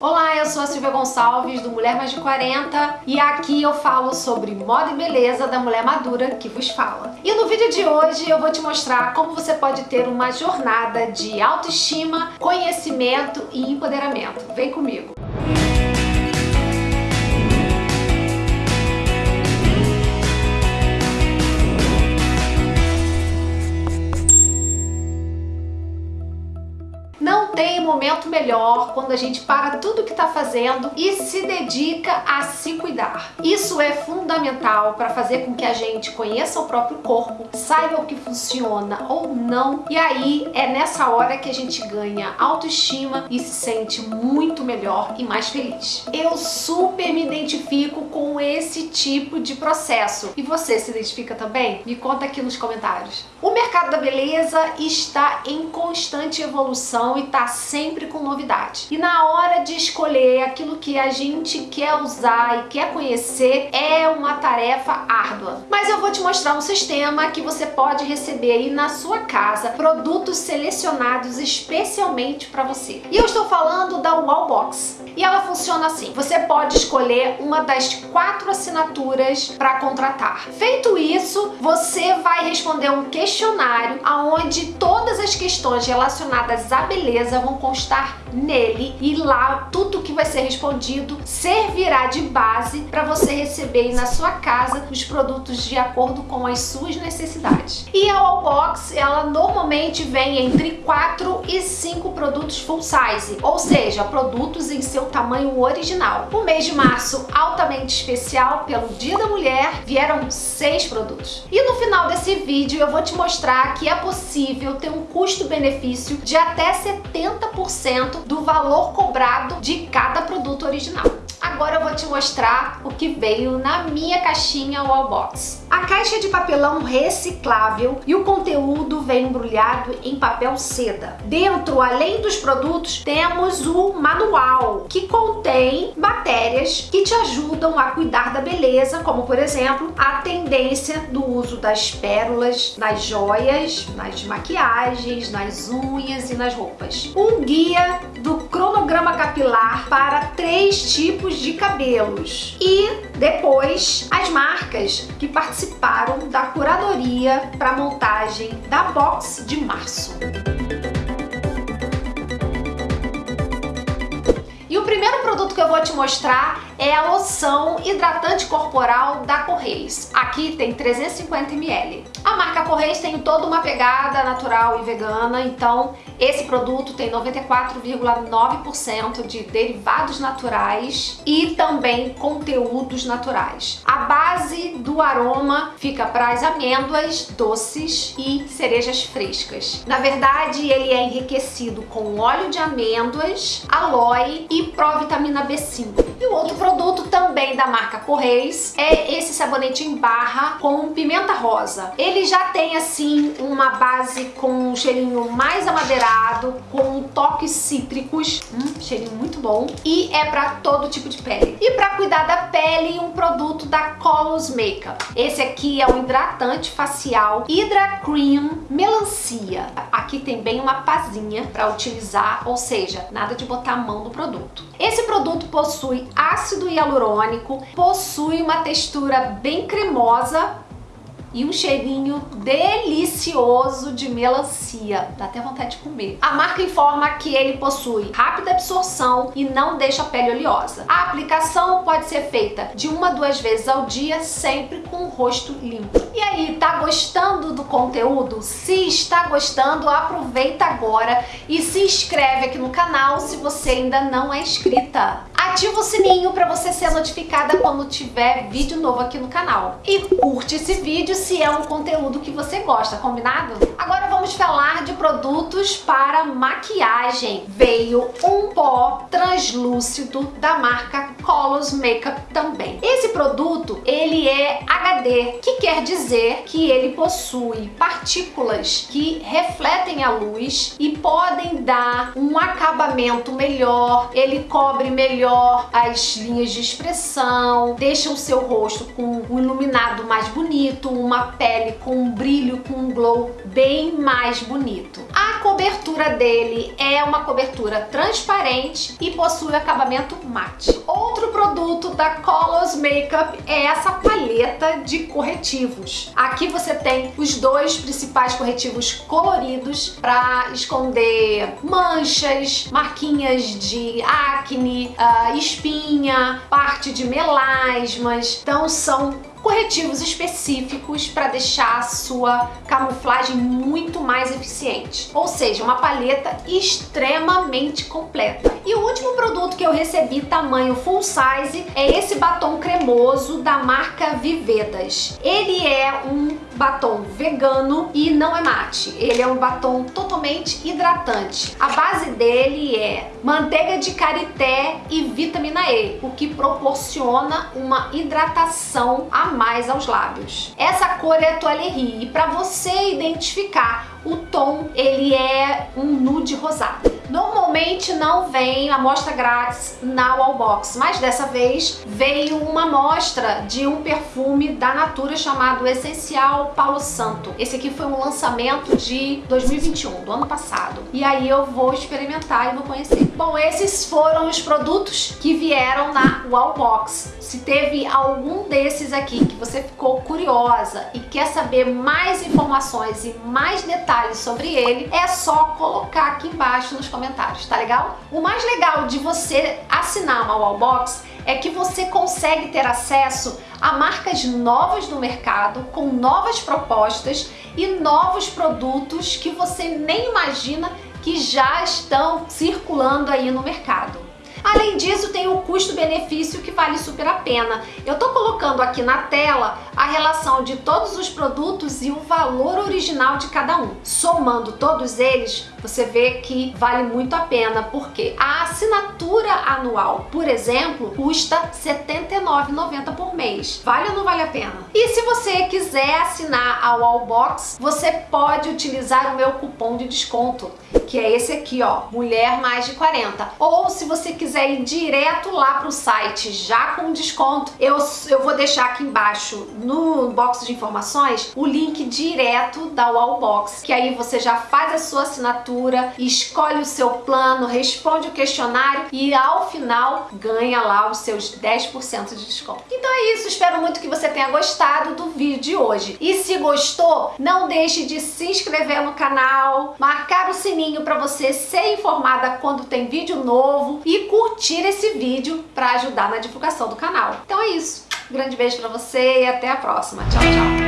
Olá, eu sou a Silvia Gonçalves do Mulher Mais de 40 e aqui eu falo sobre moda e beleza da mulher madura que vos fala. E no vídeo de hoje eu vou te mostrar como você pode ter uma jornada de autoestima, conhecimento e empoderamento. Vem comigo! Tem momento melhor quando a gente para tudo que está fazendo e se dedica a se cuidar. Isso é fundamental para fazer com que a gente conheça o próprio corpo, saiba o que funciona ou não, e aí é nessa hora que a gente ganha autoestima e se sente muito melhor e mais feliz. Eu super me identifico com esse tipo de processo. E você se identifica também? Me conta aqui nos comentários. O mercado da beleza está em constante evolução e está sempre com novidade. E na hora de escolher aquilo que a gente quer usar e quer conhecer é uma tarefa árdua. Mas eu vou te mostrar um sistema que você pode receber aí na sua casa produtos selecionados especialmente para você. E eu estou falando da Wallbox. E ela funciona assim. Você pode escolher uma das quatro assinaturas para contratar. Feito isso, você vai responder um questionário onde todas as questões relacionadas à beleza vão constar nele e lá tudo que vai ser respondido servirá de base para você receber na sua casa os produtos de acordo com as suas necessidades. E a Wallbox, ela normalmente vem entre 4 e 5 produtos full size, ou seja, produtos em seu tamanho original. O mês de março, altamente especial, pelo Dia da Mulher, vieram 6 produtos. E no final desse vídeo eu vou te mostrar que é possível ter um custo-benefício de até 70% do valor cobrado de cada produto original. Agora eu vou te mostrar o que veio na minha caixinha Wallbox. A caixa de papelão reciclável e o conteúdo vem embrulhado em papel seda. Dentro, além dos produtos, temos o manual, que contém matérias que te ajudam a cuidar da beleza, como por exemplo, a tendência do uso das pérolas, nas joias, nas maquiagens, nas unhas e nas roupas. Um guia do cronograma capilar para três tipos de cabelos. E depois as marcas que participaram da curadoria para montagem da box de março. Primeiro produto que eu vou te mostrar é a loção hidratante corporal da Correios. Aqui tem 350 ml. A marca Correios tem toda uma pegada natural e vegana, então esse produto tem 94,9% de derivados naturais e também conteúdos naturais. A base do aroma fica para as amêndoas doces e cerejas frescas. Na verdade, ele é enriquecido com óleo de amêndoas, aloe e provitamina B5. E o outro produto também da marca Correios é esse sabonete em barra com pimenta rosa. Ele já tem assim uma base com um cheirinho mais amadeirado, com toques cítricos, hum, cheirinho muito bom, e é para todo tipo de pele. E para cuidar da pele, um produto da Colors Makeup. Esse aqui é um hidratante facial Hydra Cream Melancia. Aqui tem bem uma pazinha para utilizar, ou seja, nada de botar a mão no produto. Esse produto possui ácido hialurônico, possui uma textura bem cremosa e um cheirinho delicioso de melancia. Dá até vontade de comer. A marca informa que ele possui rápida absorção e não deixa a pele oleosa. A aplicação pode ser feita de uma a duas vezes ao dia, sempre com o rosto limpo. E aí, tá gostando do conteúdo? Se está gostando, aproveita agora e se inscreve aqui no canal se você ainda não é inscrita ativa o sininho para você ser notificada quando tiver vídeo novo aqui no canal. E curte esse vídeo se é um conteúdo que você gosta, combinado? Agora vamos falar de produtos para maquiagem. Veio um pó translúcido da marca Colors Makeup também. Esse produto, ele é HD, que quer dizer que ele possui partículas que refletem a luz e podem dar um acabamento melhor, ele cobre melhor as linhas de expressão, deixa o seu rosto com um iluminado mais bonito, uma pele com um brilho, com um glow bem mais bonito. A cobertura dele é uma cobertura transparente e possui acabamento mate. Outro produto da Colors Makeup é essa paleta de corretivos. Aqui você tem os dois principais corretivos coloridos para esconder manchas, marquinhas de acne, uh, espinha, parte de melasmas. Então são corretivos específicos para deixar a sua camuflagem muito mais eficiente. Ou seja, uma paleta extremamente completa. E o último produto que eu recebi tamanho full size é esse batom cremoso da marca Vivedas. Ele é um batom vegano e não é mate. Ele é um batom totalmente hidratante. A base dele é manteiga de karité e vitamina E, o que proporciona uma hidratação a mais aos lábios. Essa cor é Toilerie e para você identificar o tom, ele é um nude rosado. Normalmente não vem amostra grátis na Wallbox, mas dessa vez veio uma amostra de um perfume da Natura chamado Essencial Paulo Santo. Esse aqui foi um lançamento de 2021, do ano passado. E aí eu vou experimentar e vou conhecer. Bom, esses foram os produtos que vieram na Wallbox. Se teve algum desses aqui que você ficou curiosa e quer saber mais informações e mais detalhes sobre ele, é só colocar aqui embaixo nos comentários comentários, tá legal? O mais legal de você assinar uma Wallbox é que você consegue ter acesso a marcas novas no mercado, com novas propostas e novos produtos que você nem imagina que já estão circulando aí no mercado. Além disso, tem o custo-benefício que vale super a pena. Eu tô colocando aqui na tela a relação de todos os produtos e o valor original de cada um. Somando todos eles, você vê que vale muito a pena, porque a assinatura anual, por exemplo, custa R$ 79,90 por mês. Vale ou não vale a pena? E se você quiser assinar a Wallbox, você pode utilizar o meu cupom de desconto, que é esse aqui, ó, Mulher Mais de 40. Ou se você quiser ir direto lá para o site já com desconto, eu, eu vou deixar aqui embaixo no box de informações o link direto da Wallbox, que aí você já faz a sua assinatura, escolhe o seu plano, responde o questionário e ao final ganha lá os seus 10% de desconto. Então é isso, espero muito que você tenha gostado do vídeo de hoje. E se gostou, não deixe de se inscrever no canal, sininho para você ser informada quando tem vídeo novo e curtir esse vídeo para ajudar na divulgação do canal. Então é isso. Um grande beijo para você e até a próxima. Tchau, tchau.